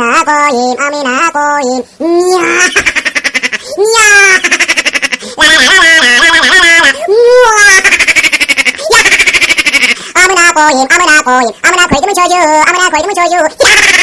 나고임 아미나고임 야 야. 라라라라라라라라. 우와. 야. 아무나 고임 아무나 고임 아무나 골드문 줘주 아무나 골드문 줘주 야.